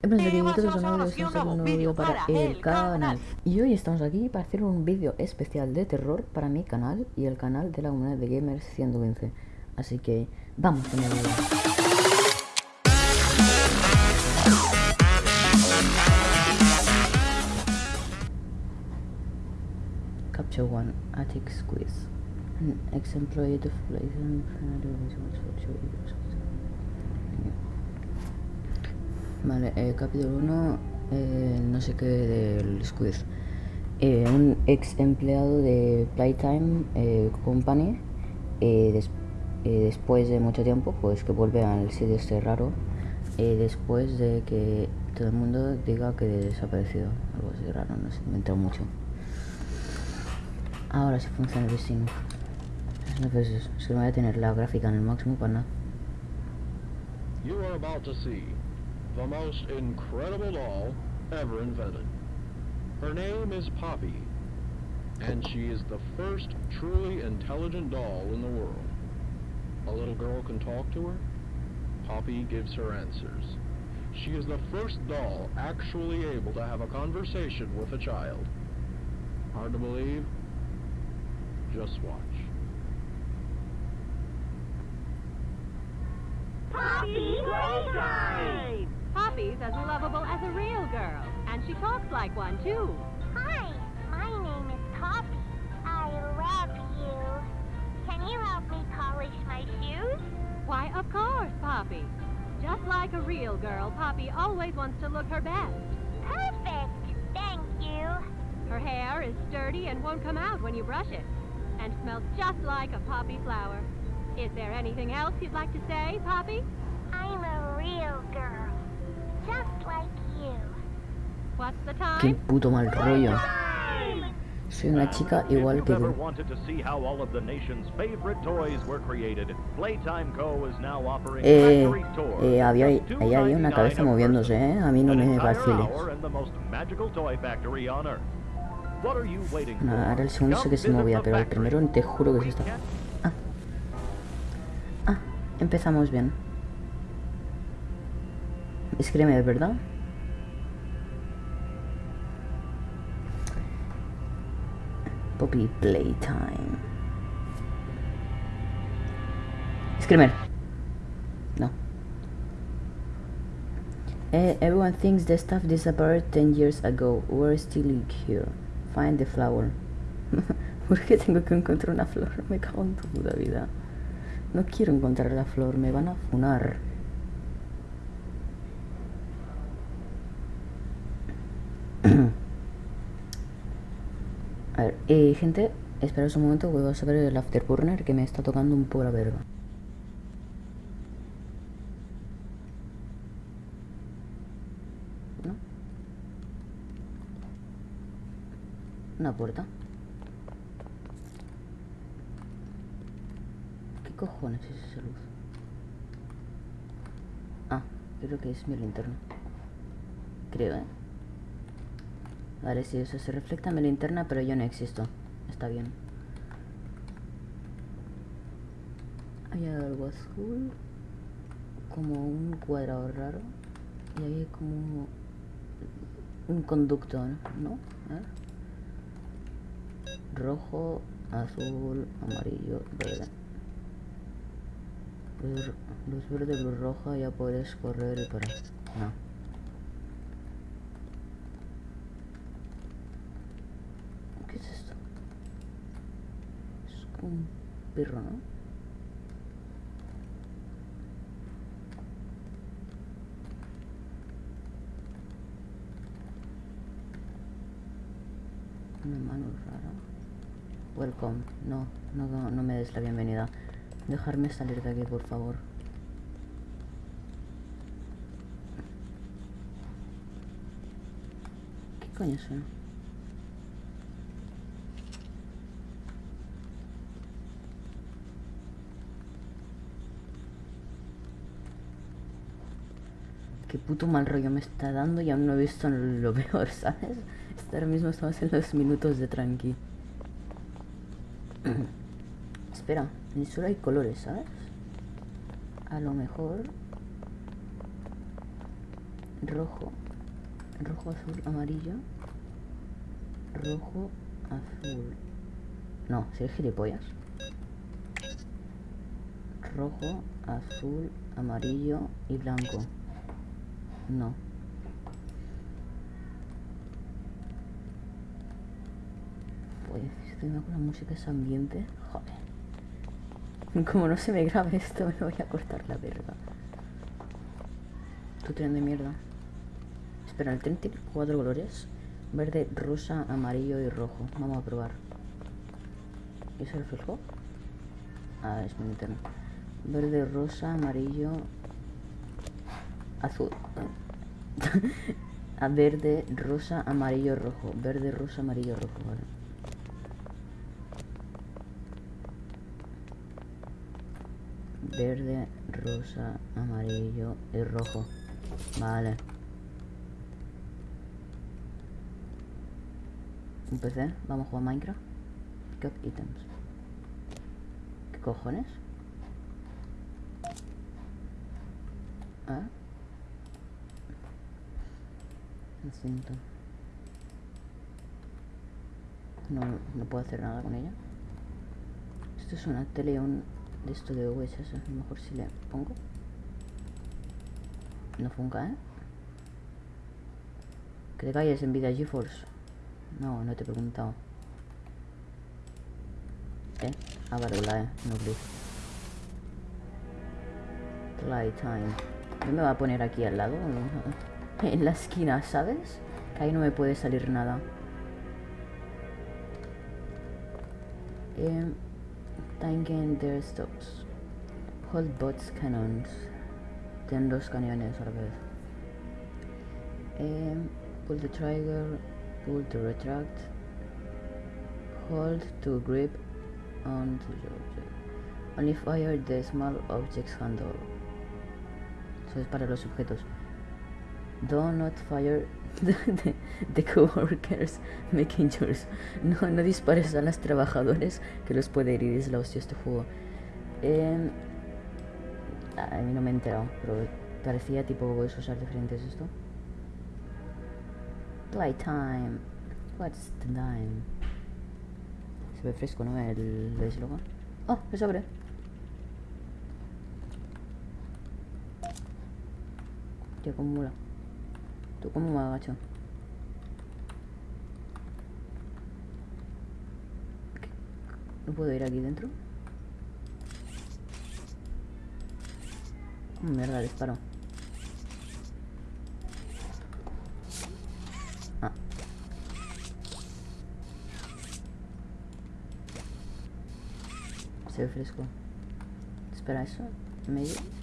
Bienvenidos a un nuevo vídeo para el canal. Y hoy estamos aquí para hacer un vídeo especial de terror para mi canal Y el canal de la comunidad de Gamers 115 Así que vamos con el vídeo. Capture 1 Attic Squeeze. An ex-employee of Vale, eh, capítulo 1, eh, no sé qué del Squid. Eh, un ex empleado de Playtime eh, Company, después de mucho tiempo, pues que vuelve al sitio este raro, después de que todo el mundo diga que desaparecido, algo así raro, no me he mucho. Ahora sí funciona el destino. No, pues es que voy a tener la gráfica en el máximo para nada. The most incredible doll ever invented. Her name is Poppy, and she is the first truly intelligent doll in the world. A little girl can talk to her. Poppy gives her answers. She is the first doll actually able to have a conversation with a child. Hard to believe? Just watch. Poppy Playtime! Poppy's as lovable as a real girl, and she talks like one, too. Hi, my name is Poppy. I love you. Can you help me polish my shoes? Why, of course, Poppy. Just like a real girl, Poppy always wants to look her best. Perfect. Thank you. Her hair is sturdy and won't come out when you brush it, and smells just like a poppy flower. Is there anything else you'd like to say, Poppy? I'm a real girl. Qué puto mal rollo. Soy una chica igual que tú. Eh, eh, había, ahí había una cabeza moviéndose, ¿eh? A mí no me vaciles. Ahora el segundo sé que se movía, pero el primero te juro que se está... Ah. Ah, empezamos bien. Es ¿verdad? Poppy Playtime. Screamer. No. Eh, everyone thinks the stuff disappeared 10 years ago. We're still here. Find the flower. ¿Por qué tengo que encontrar una flor? Me cago en tu puta vida. No quiero encontrar la flor, me van a funar. A ver, eh, gente, esperaos un momento, voy a saber el afterburner que me está tocando un poco la verga. ¿No? Una puerta. ¿Qué cojones es esa luz? Ah, creo que es mi linterna. Creo, ¿eh? Vale, si eso se refleja en mi linterna, pero yo no existo. Está bien. Hay algo azul. Como un cuadrado raro. Y hay como un conducto, ¿no? Rojo, azul, amarillo, verde. Luz, verde, luz roja, ya puedes correr y parar. No. Un perro, ¿no? Una mano rara. Welcome. No, no, no me des la bienvenida. Dejarme salir de aquí, por favor. ¿Qué coño suena? Qué puto mal rollo me está dando y aún no he visto lo peor, ¿sabes? ahora mismo estamos en los minutos de tranqui. Espera, ni solo hay colores, ¿sabes? A lo mejor... rojo, rojo, azul, amarillo, rojo, azul. No, si gilipollas. Rojo, azul, amarillo y blanco. No. Pues estoy con la música ese ambiente. Joder. Como no se me grabe esto, me voy a cortar la verga. Tu tren de mierda. Espera, el tren tiene cuatro colores. Verde, rosa, amarillo y rojo. Vamos a probar. ¿Y ese reflejo? Ah, es mi interno. Verde, rosa, amarillo, azul. a verde, rosa, amarillo, rojo. Verde, rosa, amarillo, rojo, vale. Verde, rosa, amarillo y rojo. Vale. Un PC, vamos a jugar Minecraft. Pick up items. ¿Qué cojones? Ah. No, no puedo hacer nada con ella. Esto es una tele un de esto de VHS. A lo mejor si le pongo. No funca, ¿eh? Que te calles en vida GeForce. No, no te he preguntado. ¿Eh? Ah, vale, la E, no please. Playtime. ¿No me va a poner aquí al lado? En la esquina, ¿sabes? Que ahí no me puede salir nada. Eh, tanking their stops. Hold bots cannons. Ten dos cañones a la vez. Eh, pull the trigger. Pull to retract. Hold to grip onto the object. Only fire the small objects handle. Eso es para los objetos. Do not fire the, the, coworkers making yours. No, no dispares a los trabajadores que los puede herir. Es la hostia este juego. Eh, a mí no me he enterado, pero parecía tipo puedes usar diferentes esto. Playtime. What's the time? Se ve fresco, ¿no? El eslogan. Oh, se abre. Tío, como. ¿Tú cómo me agacho? ¿No puedo ir aquí dentro? Mierda, disparo. Ah. Se ve fresco. Espera, eso. Medio.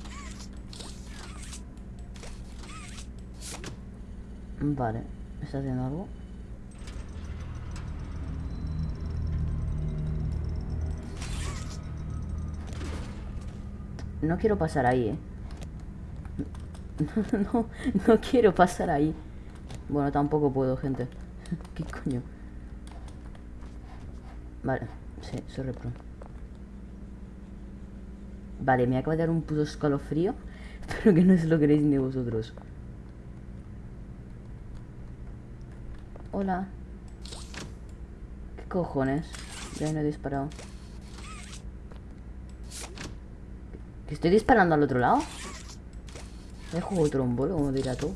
Vale, ¿está haciendo algo? No quiero pasar ahí, eh. No, no quiero pasar ahí. Bueno, tampoco puedo, gente. ¿Qué coño? Vale, sí, soy repro. Vale, me acaba de dar un puto escalofrío. Pero que no se lo queréis ni vosotros. Hola. ¿Qué cojones? Ya no he disparado. ¿Que estoy disparando al otro lado? ¿Me juego trombolo, como dirá tú?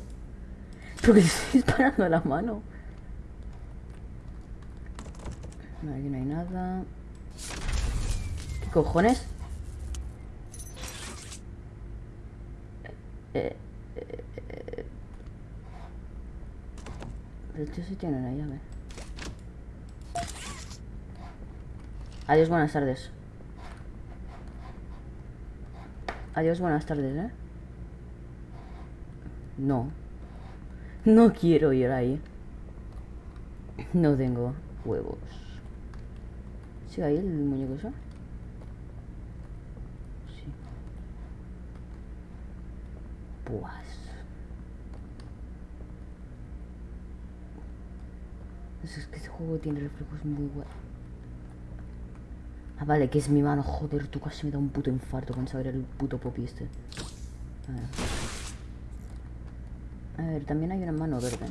Pero que estoy disparando a la mano. No, aquí no hay nada. ¿Qué cojones? Eh, eh, eh. De hecho sí tiene una llave. Adiós, buenas tardes. Adiós, buenas tardes, ¿eh? No. No quiero ir ahí. No tengo huevos. ¿Sí ahí el muñeco eso? Sí. Pues. Es que este juego tiene reflejos muy buenos. Ah, vale, que es mi mano. Joder, tú casi me da un puto infarto con saber el puto popi este. A ver. A ver, también hay una mano verde.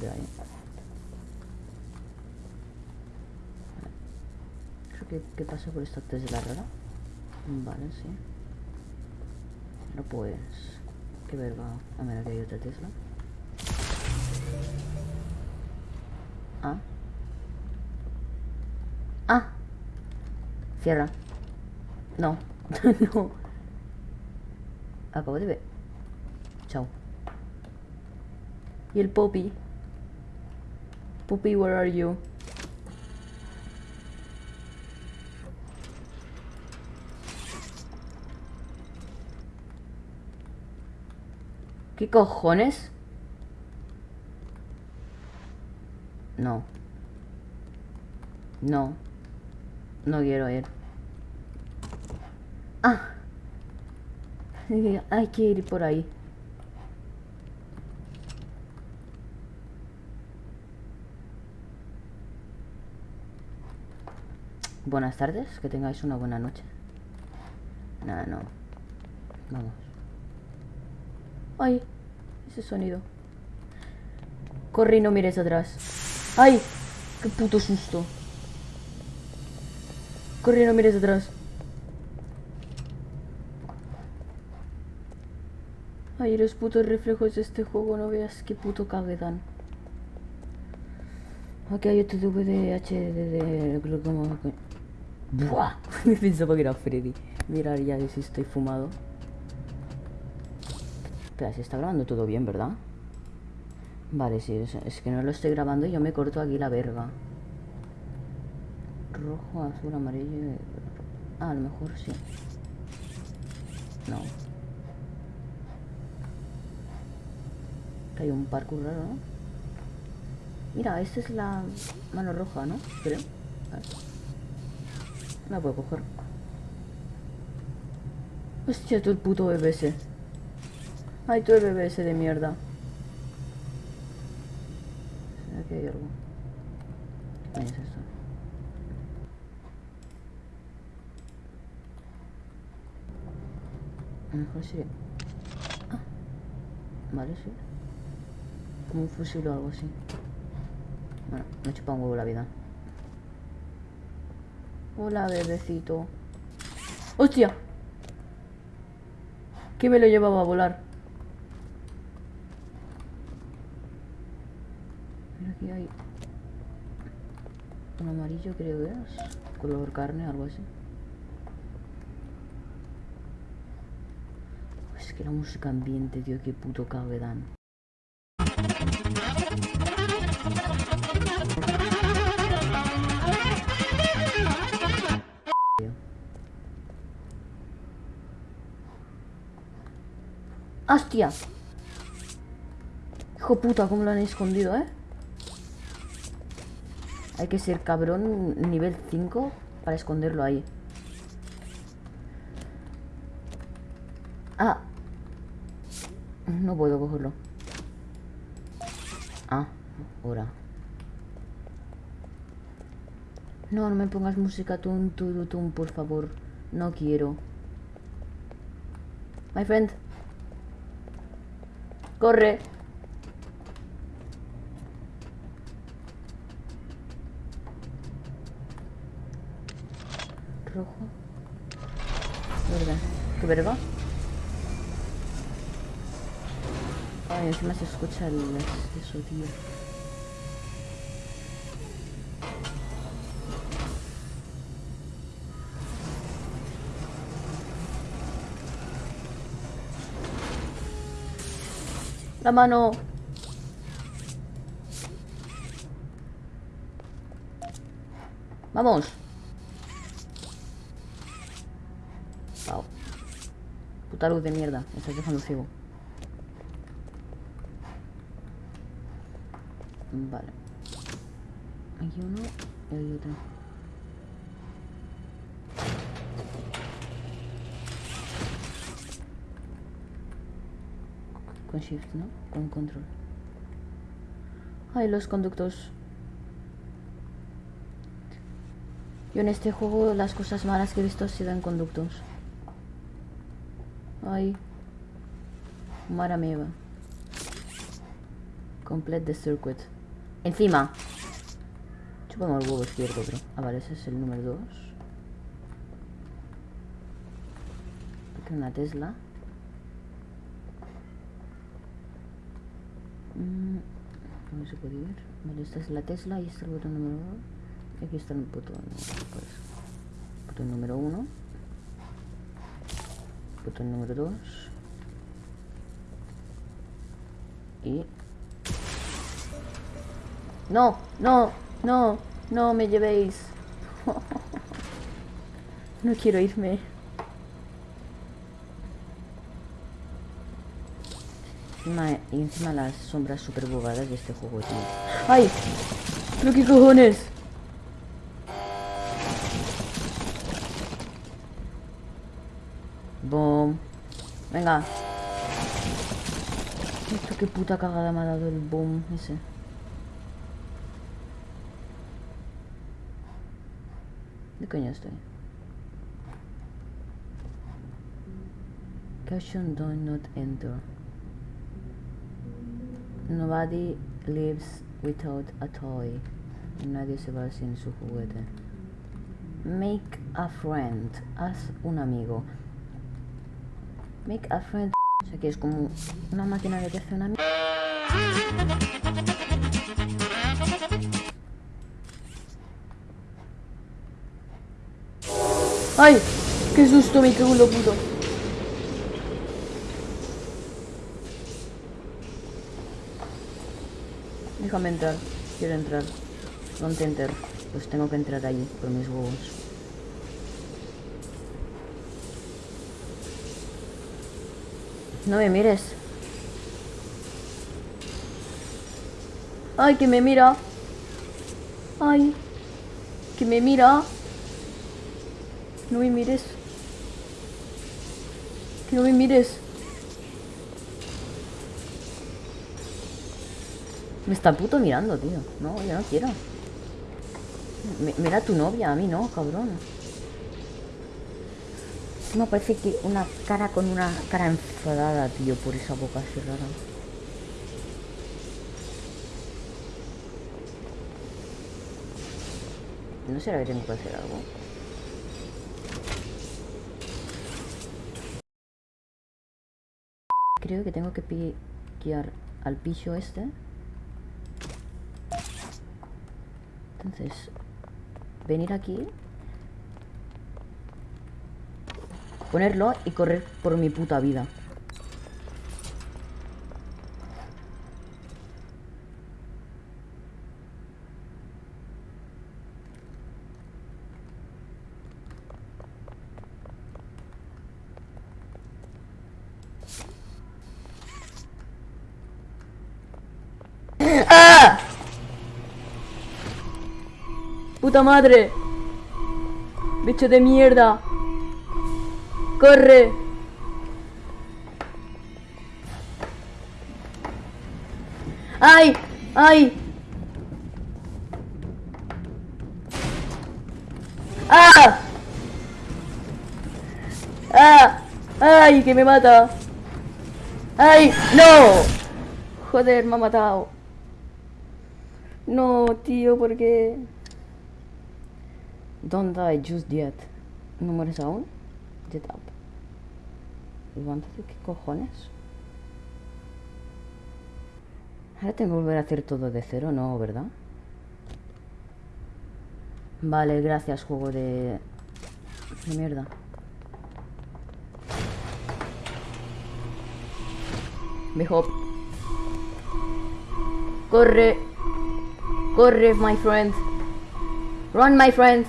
De ahí. Creo que, pasa por esta Tesla rara. Vale, sí. No pues... Qué verga. A ver, aquí hay otra Tesla. Ah. Ah. Cierra. No. no. Acabo de ver. Chao. Y el Poppy. Poppy, where are you? ¿Qué cojones? No. No. No quiero ir. Ah. Hay que ir por ahí. Buenas tardes, que tengáis una buena noche. Nada, no. Vamos. ¡Ay! Ese sonido. Corre y no mires atrás. ¡Ay! ¡Qué puto susto! Corre no mires atrás. Ay, los putos reflejos de este juego, no veas qué puto cague. Aquí hay otro VDH de... Buah, pensaba que era Freddy. Mirar ya si estoy fumado. Espera, se está grabando todo bien, ¿verdad? Vale, sí, es, que no lo estoy grabando y yo me corto aquí la verga. Rojo, azul, amarillo... Ah, a lo mejor sí. No. Hay un parkour raro, ¿no? Mira, esta es la mano roja, ¿no? Creo. La puedo coger. Hostia, tú el puto BBS. Ay, tú el BBS de mierda. ¿Será que hay algo? ¿Qué es esto? A lo mejor sí. Ah. Vale, sí. Como un fusil o algo así. Bueno, me chupa un huevo la vida. Hola, bebecito. ¡Hostia! ¿Qué me lo llevaba a volar? Mira, aquí hay amarillo, creo que es. Color carne, algo así. Es que la música ambiente, tío, qué puto cague dan. ¡Hostia! Hijo puta, cómo lo han escondido, ¿eh? Hay que ser cabrón nivel 5 para esconderlo ahí. Ah. No puedo cogerlo. Ah, ahora. No, no me pongas música tun, tun, tun, por favor. No quiero. My friend. Corre. Rojo. Verga. ¿Qué verga? Ay, encima se escucha el eso, tío. La mano. Vamos. Puta de mierda. Me estás dejando ciego. Vale. Hay uno y hay otro. Con shift, ¿no? Con control. Ay, los conductos. Yo en este juego las cosas malas que he visto han sido en conductos. Ay. Mara meva. Complete the circuit. Encima. Chupamos el huevo izquierdo, bro. Ah, vale, ese es el número 2. Aquí una Tesla. Mm, ¿Cómo se puede ver? Vale, esta es la Tesla y este es el botón número 2. Y aquí está el botón, pues, botón número 1. Botón número 2. Y... No, no, no, no me llevéis. no quiero irme. Encima, y encima las sombras super bugadas de este juego, tío. ¡Ay! ¿Pero qué cojones? Boom. Venga. Esto qué puta cagada me ha dado el boom ese. ¿De coño estoy? Caution do not enter. Nobody lives without a toy. Nadie se va sin su juguete. Make a friend. Haz un amigo. Make a friend. O sea que es como una máquina de que hace un amigo. ¡Ay! ¡Qué susto me cago lo puto! Déjame entrar. Quiero entrar. Don't enter. Pues tengo que entrar allí por mis huevos. No me mires. Ay, que me mira. Ay, que me mira. No me mires. Que no me mires. Me está puto mirando, tío. No, yo no quiero. Mira tu novia, a mí no, cabrón. Me parece que una cara con una cara enfadada, tío, por esa boca así rara. No será que tengo que hacer algo. Creo que tengo que piquear al piso este. Entonces, venir aquí. Ponerlo y correr por mi puta vida. ¡Ah! ¡Puta madre! ¡Bicho de mierda! ¡Corre! ¡Ay! ¡Ay! ¡Ah! ¡Ah! ¡Ay! ¡Que me mata! ¡Ay! ¡No! Joder, me ha matado. No, tío, ¿por qué? Don't die just yet. ¿No mueres aún? Get ¿qué cojones? Ahora tengo que volver a hacer todo de cero, ¿no? ¿Verdad? Vale, gracias, juego de... de mierda. Mejor. Corre. Corre, my friend. Run, my friend.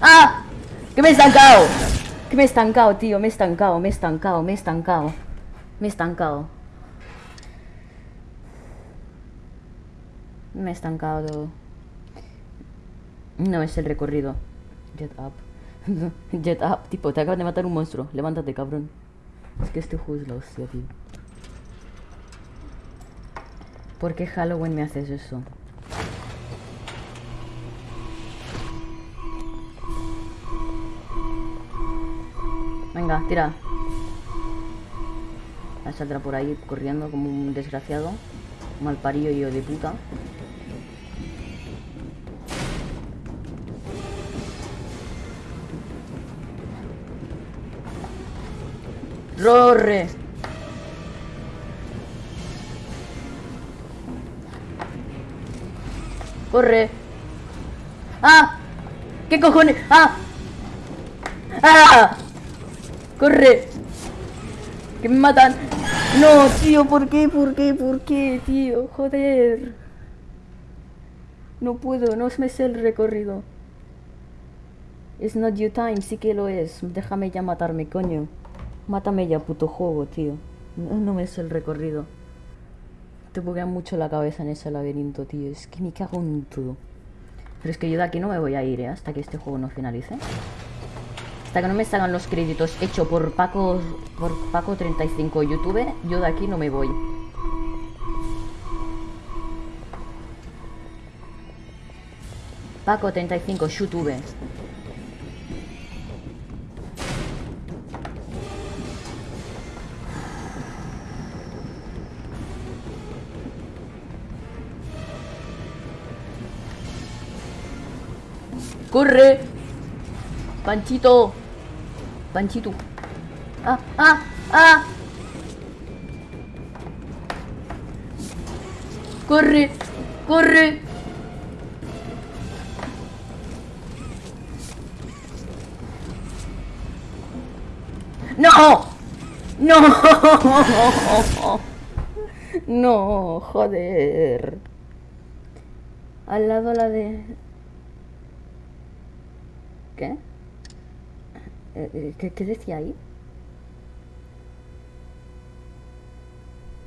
¡Ah! ¡Que me he estancado! Que me he estancado, tío. Me he estancado, me he estancado, me he estancado. Me he estancado. Me he estancado. No es el recorrido. Jet up. Jet up. Tipo, te acaban de matar un monstruo. Levántate, cabrón. Es que este juego es la hostia, tío. ¿Por qué Halloween me haces eso? Venga, tira. Ah, Saldrá por ahí corriendo como un desgraciado. Mal yo de puta. ¡Rorre! ¡Corre! ¡Ah! ¿Qué cojones? ¡Ah! ¡Ah! ¡Corre! ¡Que me matan! No, tío, ¿por qué? ¿Por qué? ¿Por qué, tío? Joder. No puedo, no me sé el recorrido. It's not your time, sí que lo es. Déjame ya matarme, coño. Mátame ya, puto juego, tío. No, no me sé el recorrido. Te buguea mucho la cabeza en ese laberinto, tío. Es que me cago en todo. Pero es que yo de aquí no me voy a ir, ¿eh? Hasta que este juego no finalice. Hasta que no me salgan los créditos hecho por Paco por Paco 35 YouTube, yo de aquí no me voy. Paco 35 YouTube. ¡Corre! Panchito. Panchito. ¡Ah! ¡Ah! ¡Ah! ¡Corre! ¡Corre! ¡No! ¡No! No, joder. Al lado la de... ¿Qué? Eh, eh, ¿Qué, decía ahí?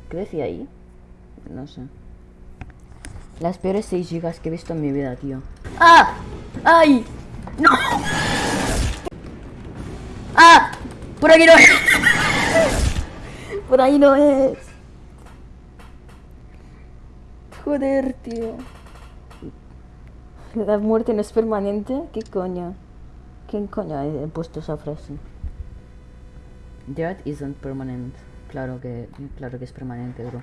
¿Qué decía ahí? No sé. Las peores 6 gigas que he visto en mi vida, tío. ¡Ah! ¡Ay! ¡No! ¡Ah! ¡Por aquí no es! ¡Por ahí no es! Joder, tío. La muerte no es permanente. ¿Qué coño? ¿Quién coño ha puesto esa frase? Death isn't permanent. Claro que, claro que es permanente, bro.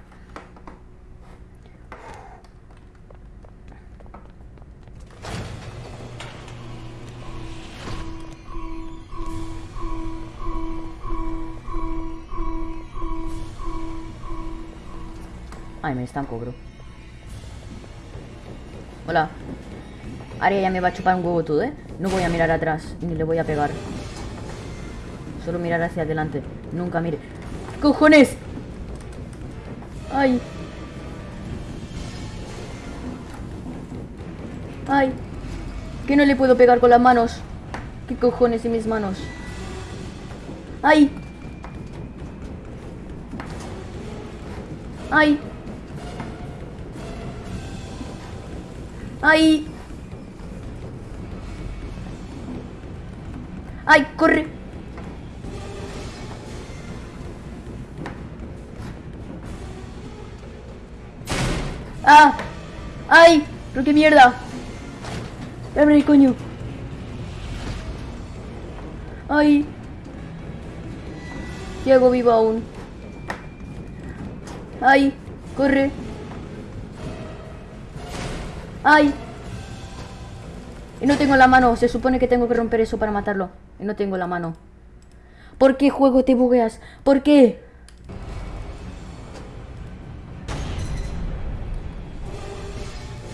Ay, me estanco, bro. Hola. Ahora ya me va a chupar un huevo todo, ¿eh? No voy a mirar atrás, ni le voy a pegar. Solo mirar hacia adelante. Nunca mire. ¡Cojones! ¡Ay! ¡Ay! Que no le puedo pegar con las manos. ¿Qué cojones en mis manos? ¡Ay! ¡Ay! ¡Ay! ¡Ay, corre! ¡Ah! ¡Ay! ¿Pero qué mierda? ¡Abre, coño! ¡Ay! ¿Qué hago vivo aún? ¡Ay! ¡Corre! ¡Ay! Y no tengo la mano. Se supone que tengo que romper eso para matarlo. No tengo la mano. ¿Por qué juego te bugueas? ¿Por qué?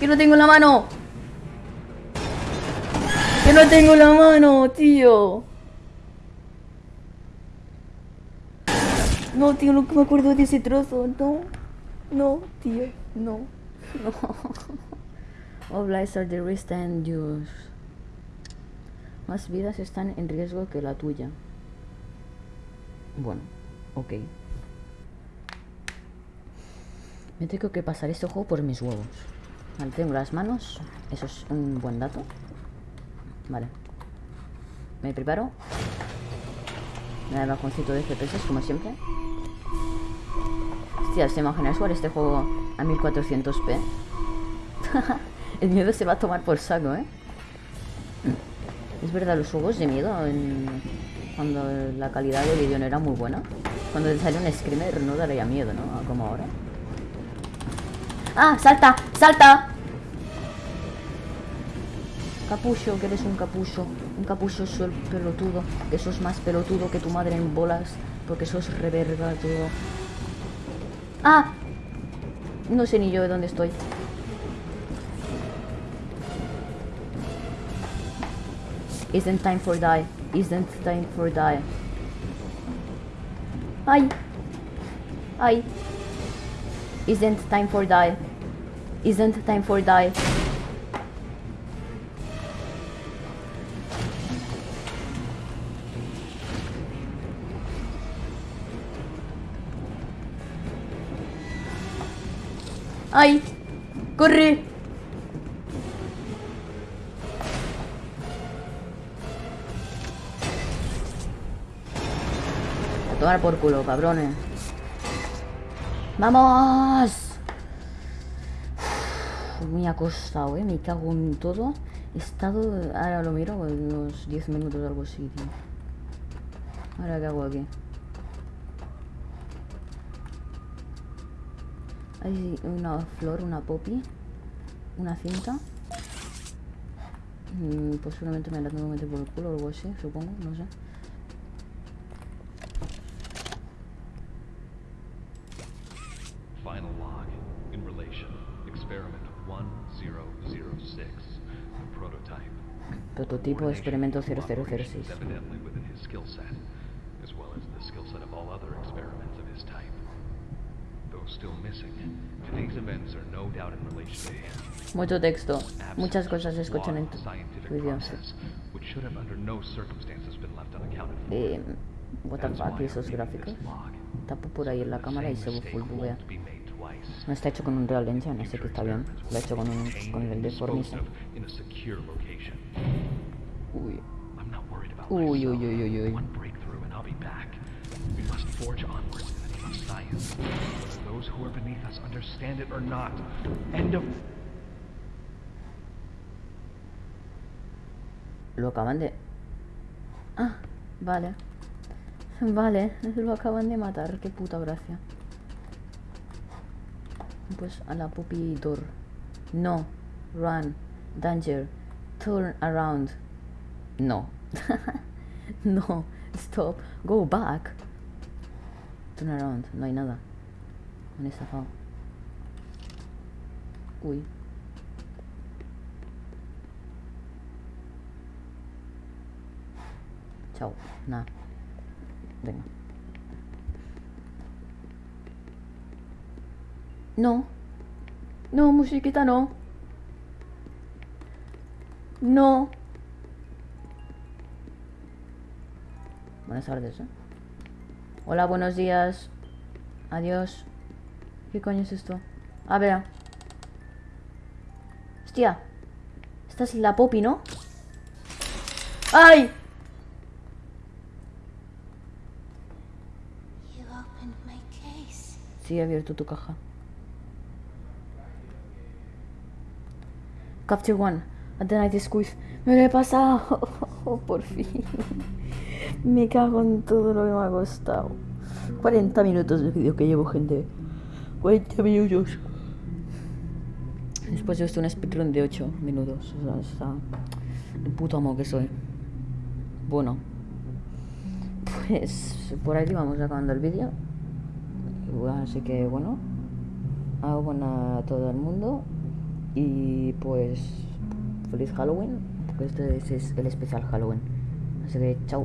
Que no tengo la mano. Que no tengo la mano, tío. No, tío, no me acuerdo de ese trozo. No. No, tío. No. No. All lives are the risk and yours. Más vidas están en riesgo que la tuya. Bueno, ok. Me tengo que pasar este juego por mis huevos. Vale, tengo las manos. Eso es un buen dato. Vale. Me preparo. Me da el bajoncito de FPS como siempre. Hostia, se imagina jugar este juego a 1400p. el miedo se va a tomar por saco, ¿eh? Es verdad, los juegos de miedo en, Cuando la calidad de vídeo no era muy buena. Cuando te sale un screamer no daría miedo, ¿no? Como ahora. ¡Ah! ¡Salta! ¡Salta! Capullo, que eres un capullo. Un capullo sol pelotudo. Que sos más pelotudo que tu madre en bolas. Porque sos reverga todo. ¡Ah! No sé ni yo de dónde estoy. Isn't time for die. Isn't time for die. Ay. Ay. Isn't time for die. Isn't time for die. ¡Ay! ¡Corre! Tomar por culo, cabrones. ¡Vamos! Me ha costado, eh. Me cago en todo. He estado. Ahora lo miro, unos 10 minutos o algo así, tío. Ahora, ¿qué hago aquí? Hay una flor, una poppy, una cinta. Mm, posiblemente me la tengo que meter por el culo o algo así, supongo, no sé. Scientific vídeo. process, which should have under no circumstances been left unaccounted for. Eh, what the fuck, esos gráficos. Tapo por ahí en la cámara y se buguea. No está hecho con un Real Engine, así que está bien. Lo ha hecho con, con el de. Uy. Uy, uy, uy, uy, uy. Lo acaban de... Ah, vale. Vale, lo acaban de matar. Qué puta gracia. Pues a la puppy door. No. Run. Danger. Turn around. No. no. Stop. Go back. Turn around. No hay nada. Han estafado. Uy. Chao. Nada. Venga. No. No, musiquita, no. No. Buenas tardes, ¿eh? Hola, buenos días. Adiós. ¿Qué coño es esto? A ver. Hostia. Esta es la Poppy, ¿no? ¡Ay! Sí, he abierto tu caja. Capture One. At the night squeeze. Me lo he pasado. por fin. Me cago en todo lo que me ha costado. 40 minutos de vídeo que llevo, gente. 40 minutos. Después yo estoy un speedrun de 8 minutos. O sea, está... El puto amo que soy. Bueno. Pues por ahí vamos acabando el vídeo. Así que bueno, hago buena a todo el mundo y pues feliz Halloween, porque este es el especial Halloween. Así que chao.